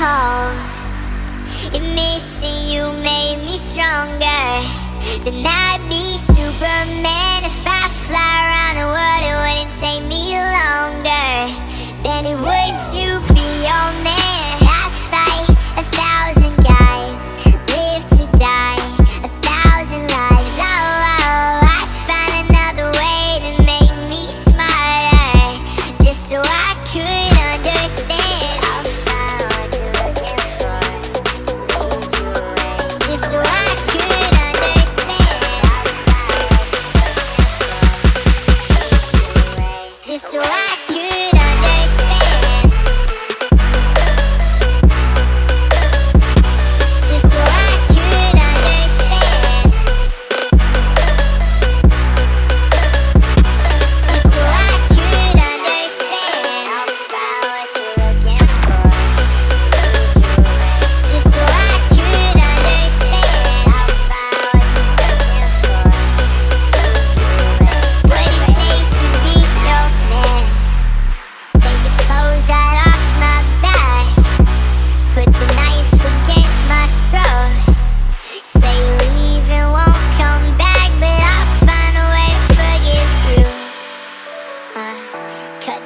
hole If missing you made me stronger Then I'd be Superman. If I fly around the world It wouldn't take me longer Than it would to be your man.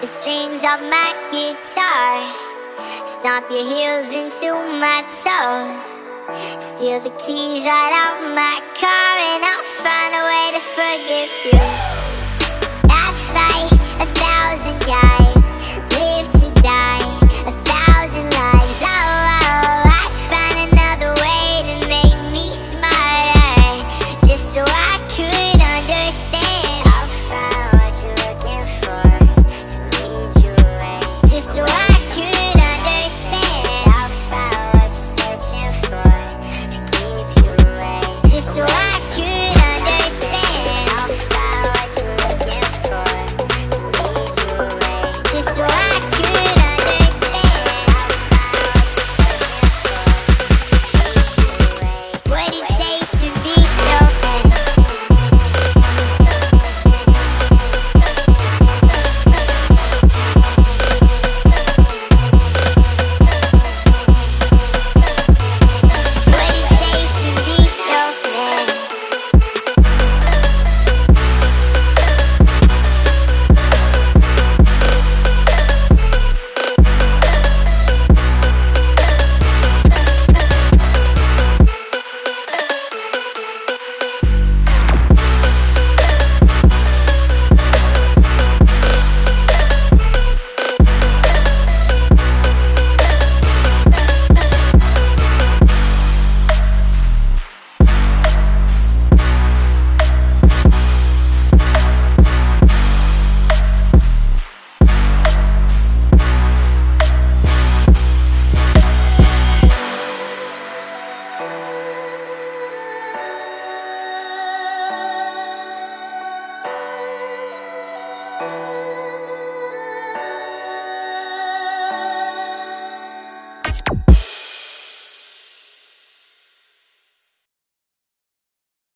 the strings of my guitar Stomp your heels into my toes. Steal the keys right out my car And I'll find a way to forgive you.